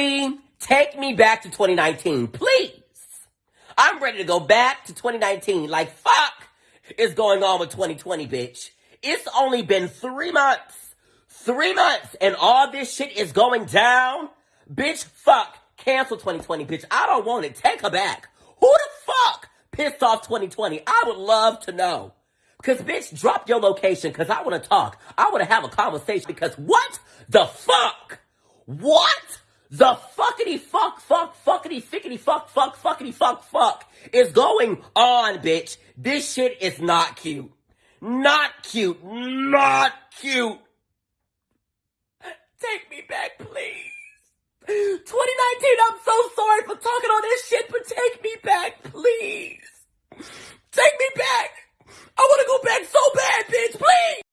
Take me back to 2019, please. I'm ready to go back to 2019. Like, fuck is going on with 2020, bitch. It's only been three months. Three months and all this shit is going down. Bitch, fuck. Cancel 2020, bitch. I don't want it. Take her back. Who the fuck pissed off 2020? I would love to know. Cause bitch, drop your location cause I wanna talk. I wanna have a conversation because what the fuck? What the fuckity fuck fuck fuckity fickety fuck fuck fuckity fuck fuck is going on, bitch? This shit is not cute. Not cute. Not cute.